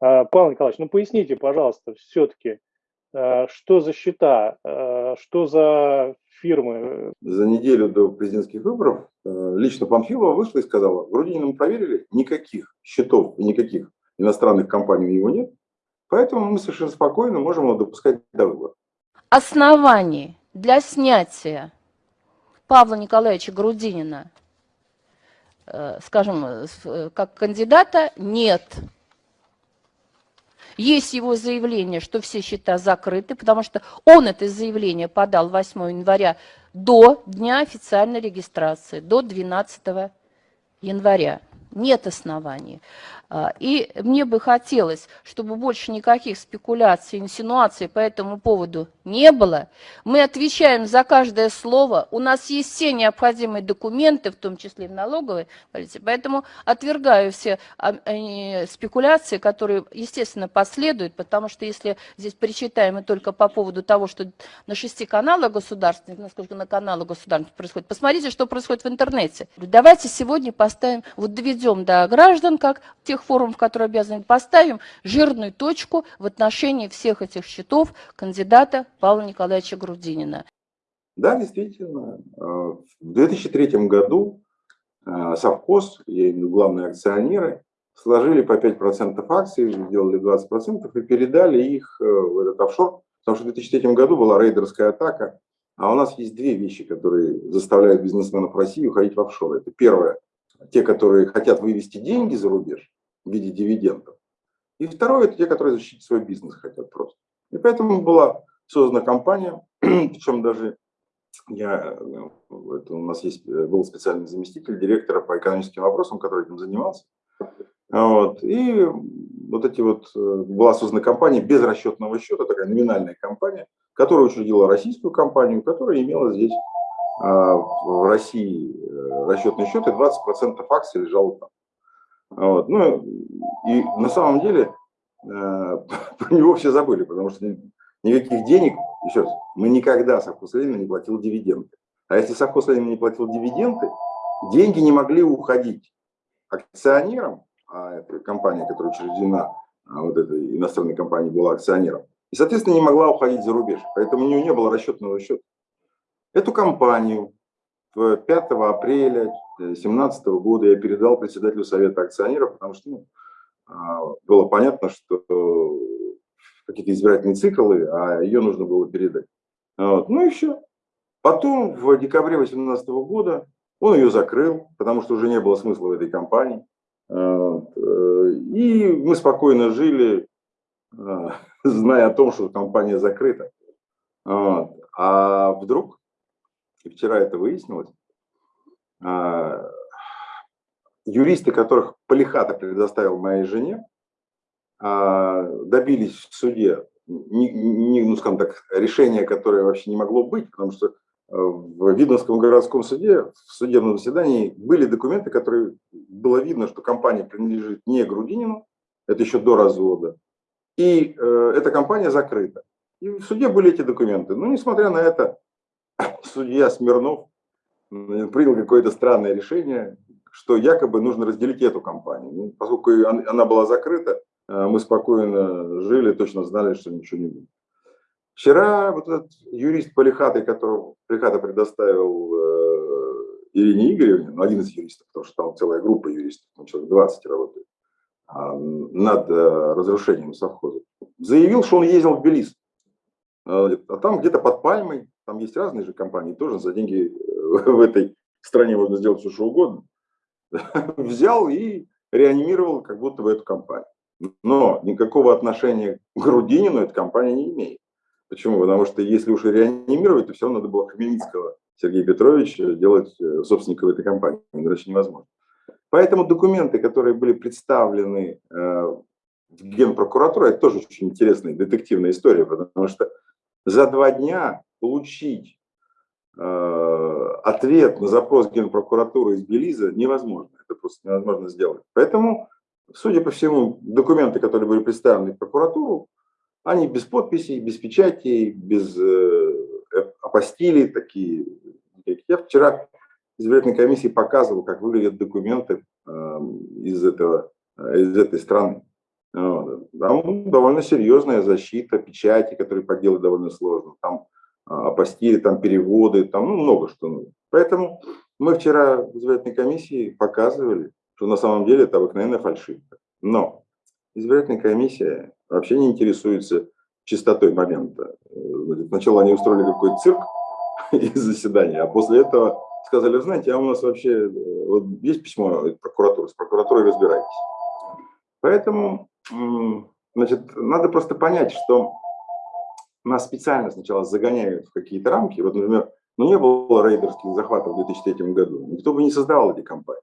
А, Павел Николаевич, ну поясните, пожалуйста, все-таки, а, что за счета, а, что за фирмы? За неделю до президентских выборов лично Панфилова вышла и сказала, Грудинина мы проверили, никаких счетов и никаких иностранных компаний у него нет, поэтому мы совершенно спокойно можем его допускать до выборов. Оснований для снятия Павла Николаевича Грудинина, э, скажем, э, как кандидата, нет. Есть его заявление, что все счета закрыты, потому что он это заявление подал 8 января до дня официальной регистрации, до 12 января. Нет оснований. А, и мне бы хотелось, чтобы больше никаких спекуляций, инсинуаций по этому поводу не было. Мы отвечаем за каждое слово. У нас есть все необходимые документы, в том числе и в налоговой. Поэтому отвергаю все а, спекуляции, которые, естественно, последуют, потому что если здесь причитаем мы только по поводу того, что на шести каналах государственных, насколько на каналах государственных происходит, посмотрите, что происходит в интернете. Давайте сегодня поставим, вот доведем до граждан, как тех тех форумов, которые обязаны, поставим жирную точку в отношении всех этих счетов кандидата Павла Николаевича Грудинина. Да, действительно. Э, в 2003 году э, совхоз, я имею в виду главные акционеры, сложили по 5% акций, сделали 20% и передали их э, в этот офшор, потому что в 2003 году была рейдерская атака, а у нас есть две вещи, которые заставляют бизнесменов России уходить в офшоры. Это первое, те, которые хотят вывести деньги за рубеж, в виде дивидендов. И второе, это те, которые защитить свой бизнес хотят просто. И поэтому была создана компания, причем даже я, это у нас есть, был специальный заместитель директора по экономическим вопросам, который этим занимался. Вот. И вот эти вот, была создана компания без расчетного счета, такая номинальная компания, которая учредила российскую компанию, которая имела здесь в России э, расчетный счет, и 20% акций лежало там. Вот. Ну, и на самом деле э, про него все забыли, потому что никаких денег, еще раз, мы никогда совхоз Ленина не платил дивиденды. А если совхоз Ленина не платил дивиденды, деньги не могли уходить акционерам, а это компания, которая учреждена, а вот эта иностранная компания была акционером, и, соответственно, не могла уходить за рубеж. Поэтому у нее не было расчетного счета. Эту компанию 5 апреля 2017 года я передал председателю Совета акционеров, потому что ну, а, было понятно, что какие-то избирательные циклы, а ее нужно было передать. Вот. Ну и все. Потом в декабре 2018 года он ее закрыл, потому что уже не было смысла в этой компании. Вот. Э, и мы спокойно жили, а, зная о том, что компания закрыта. Вот. А вдруг, и вчера это выяснилось, а, юристы, которых Полихата предоставил моей жене, а, добились в суде, не, ну, скажем так, решения, которое вообще не могло быть, потому что э, в Видновском городском суде, в судебном заседании были документы, которые было видно, что компания принадлежит не Грудинину, это еще до развода, и э, эта компания закрыта. И в суде были эти документы. Но несмотря на это, судья Смирнов принял какое-то странное решение, что якобы нужно разделить эту компанию. Ну, поскольку она была закрыта, э, мы спокойно жили, точно знали, что ничего не будет. Вчера вот этот юрист Полихаты, которого Полихата предоставил э, Ирине Игоревне, ну, один из юристов, потому что там целая группа юристов, там человек 20 работает, э, над э, разрушением совхоза, заявил, что он ездил в Белиз. Э, а там где-то под Пальмой, там есть разные же компании, тоже за деньги в этой стране можно сделать все, что угодно, взял и реанимировал как будто бы эту компанию. Но никакого отношения к Грудинину эта компания не имеет. Почему? Потому что если уж и реанимировать, то все равно надо было Хмельницкого Сергея Петровича делать э, собственником этой компании. Иначе невозможно. Поэтому документы, которые были представлены э, в Генпрокуратуру, это тоже очень интересная детективная история, потому что за два дня получить Э, ответ на запрос Генпрокуратуры из Белиза невозможно. Это просто невозможно сделать. Поэтому, судя по всему, документы, которые были представлены в прокуратуру, они без подписей, без печатей, без э, апостилей такие. Я вчера избирательной комиссии показывал, как выглядят документы э, из, этого, из этой страны. Там довольно серьезная защита, печати, которые подделать довольно сложно. Там апостили, там переводы, там ну, много что. Поэтому мы вчера в избирательной комиссии показывали, что на самом деле это обыкновенная фальшивка. Но избирательная комиссия вообще не интересуется чистотой момента. Сначала они устроили какой-то цирк из заседания, а после этого сказали, знаете, а у нас вообще вот есть письмо прокуратуры, с прокуратурой разбирайтесь. Поэтому, значит, надо просто понять, что нас специально сначала загоняют в какие-то рамки. Вот, например, ну не было рейдерских захватов в 2003 году, никто бы не создавал эти компании.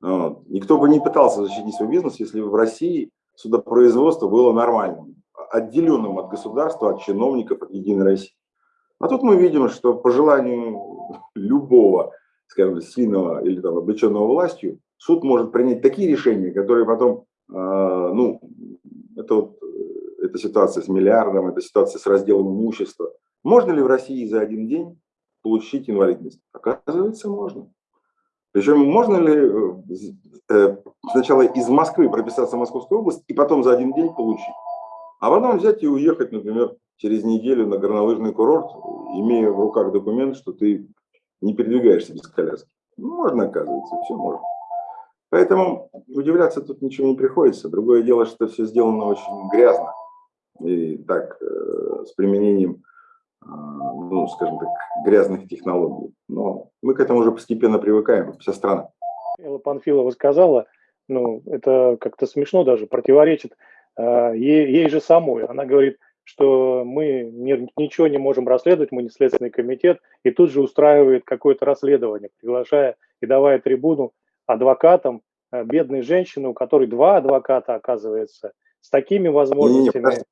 Вот. Никто бы не пытался защитить свой бизнес, если в России судопроизводство было нормальным, отделенным от государства, от чиновников, от Единой России. А тут мы видим, что по желанию любого, скажем, сильного или там, облеченного властью, суд может принять такие решения, которые потом, э, ну, это вот эта ситуация с миллиардом, это ситуация с разделом имущества. Можно ли в России за один день получить инвалидность? Оказывается, можно. Причем можно ли э, э, сначала из Москвы прописаться в Московскую область и потом за один день получить? А потом взять и уехать, например, через неделю на горнолыжный курорт, имея в руках документ, что ты не передвигаешься без коляски. Можно, оказывается, все можно. Поэтому удивляться тут ничего не приходится. Другое дело, что все сделано очень грязно и так э, с применением, а, ну, скажем так, грязных технологий. Но мы к этому уже постепенно привыкаем, вся страна. Элла Панфилова сказала, ну, это как-то смешно даже, противоречит э, ей, ей же самой. Она говорит, что мы не, ничего не можем расследовать, мы не следственный комитет, и тут же устраивает какое-то расследование, приглашая и давая трибуну адвокатам, э, бедной женщины, у которой два адвоката, оказывается, с такими возможностями. Не, не,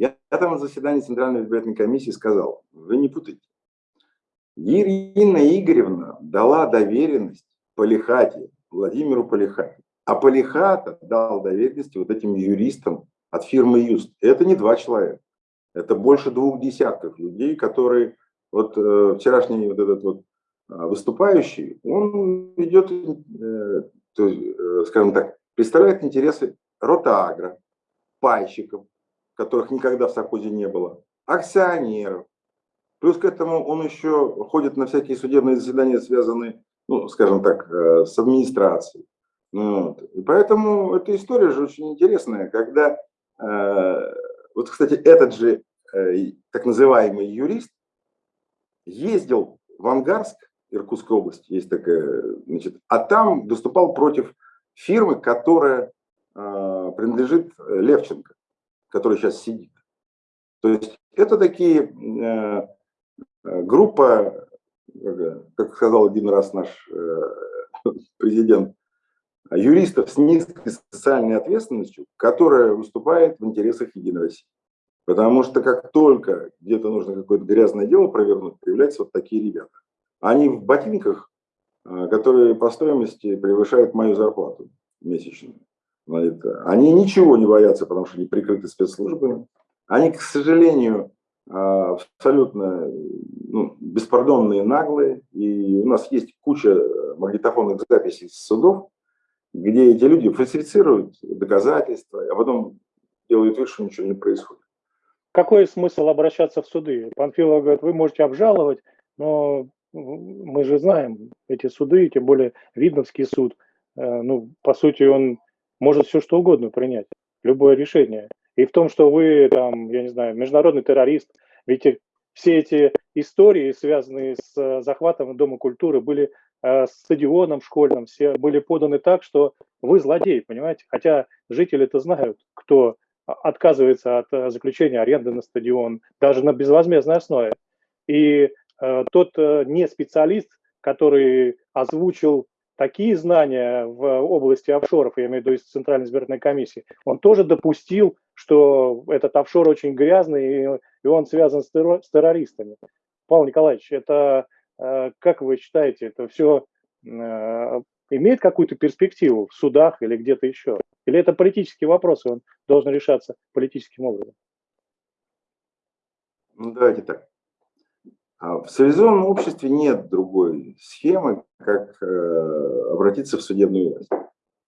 я, я там на заседании Центральной избирательной комиссии сказал, вы не путайте. Ирина Игоревна дала доверенность Полихате, Владимиру Полихате. А Полихата дал доверенности вот этим юристам от фирмы Юст. Это не два человека. Это больше двух десятков людей, которые... Вот э, вчерашний вот этот вот э, выступающий, он ведет, э, то, э, скажем так, представляет интересы Ротаагра, пайщиков, которых никогда в совхозе не было, акционеров. Плюс к этому он еще ходит на всякие судебные заседания, связанные, ну, скажем так, э, с администрацией. Ну вот. И поэтому эта история же очень интересная, когда, э, вот, кстати, этот же э, так называемый юрист ездил в Ангарск, Иркутская область, есть такая, значит, а там выступал против фирмы, которая э, принадлежит Левченко который сейчас сидит. То есть это такие э, э группа, как сказал один раз наш э, президент, юристов с низкой социальной ответственностью, которая выступает в интересах Единой России. Потому что как только где-то нужно какое-то грязное дело провернуть, появляются вот такие ребята. Они в ботинках, которые по стоимости превышают мою зарплату месячную. Они ничего не боятся, потому что они прикрыты спецслужбами. Они, к сожалению, а, абсолютно ну, беспардонные, наглые. И у нас есть куча магнитофонных записей с судов, где эти люди фальсифицируют доказательства, а потом делают вид, что ничего не происходит. Какой смысл обращаться в суды? Панфилов говорит, вы можете обжаловать, но мы же знаем эти суды, тем более Видновский суд, э, ну, по сути, он может все что угодно принять, любое решение. И в том, что вы там, я не знаю, международный террорист, ведь все эти истории, связанные с э, захватом Дома культуры, были э, стадионом школьным, все были поданы так, что вы злодей, понимаете? Хотя жители это знают, кто отказывается от э, заключения аренды на стадион, даже на безвозмездной основе. И э, тот э, не специалист, который озвучил такие знания в области офшоров, я имею в виду из Центральной избирательной комиссии, он тоже допустил, что этот офшор очень грязный, и он связан с, террористами. Павел Николаевич, это, э, как вы считаете, это все э, имеет какую-то перспективу в судах или где-то еще? Или это политический вопрос, и он должен решаться политическим образом? Ну, давайте так. А в цивилизованном обществе нет другой схемы, как э, обратиться в судебную власть.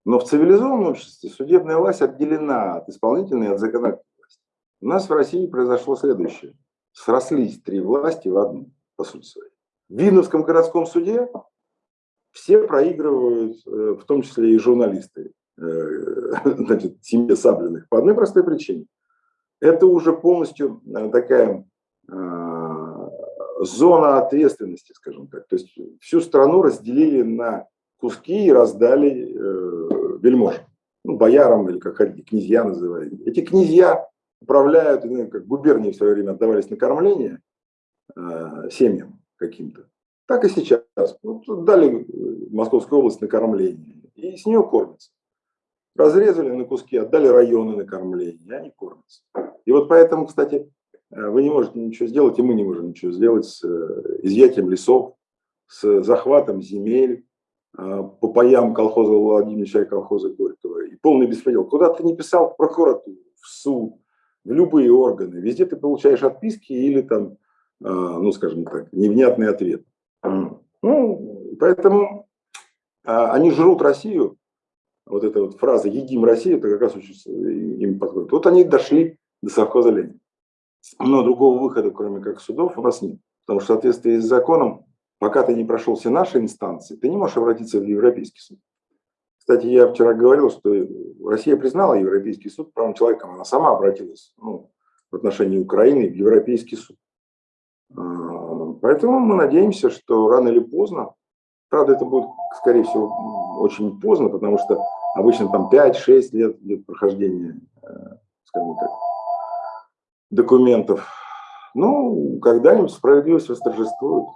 Но в цивилизованном обществе судебная власть отделена от исполнительной и от законодательной власти. У нас в России произошло следующее. Срослись три власти в одну, по сути своей. В Видновском городском суде все проигрывают, э, в том числе и журналисты, э, значит, семье Саблиных, по одной простой причине. Это уже полностью такая зона ответственности, скажем так. То есть всю страну разделили на куски и раздали э, вельможам, ну, боярам или как хотите, князья называют. Эти князья управляют, ну, как губернии в свое время отдавались на кормление э, семьям каким-то. Так и сейчас. Вот дали Московскую область на кормление, и с нее кормятся. Разрезали на куски, отдали районы на кормление, и они кормятся. И вот поэтому, кстати, Э, вы не можете ничего сделать, и мы не можем ничего сделать с э, изъятием лесов, с захватом земель, э, по паям колхоза Владимировича и колхоза Горького. И полный беспредел. Куда ты не писал, в прокуратуру, в суд, в любые органы, везде ты получаешь отписки или там, ну, скажем так, невнятный ответ. Ну, поэтому они жрут Россию. Вот эта вот фраза «едим Россию», это как раз очень им подходит. Вот они дошли до совхоза Ленина. Но другого выхода, кроме как судов, у нас нет. Потому что в соответствии с законом, пока ты не прошел все наши инстанции, ты не можешь обратиться в Европейский суд. Кстати, я вчера говорил, что Россия признала Европейский суд правом человека, она сама обратилась ну, в отношении Украины в Европейский суд. А, поэтому мы надеемся, что рано или поздно, правда, это будет, скорее всего, очень поздно, потому что обычно там 5-6 лет идет прохождение, э, скажем так, документов. Ну, когда-нибудь справедливость восторжествует.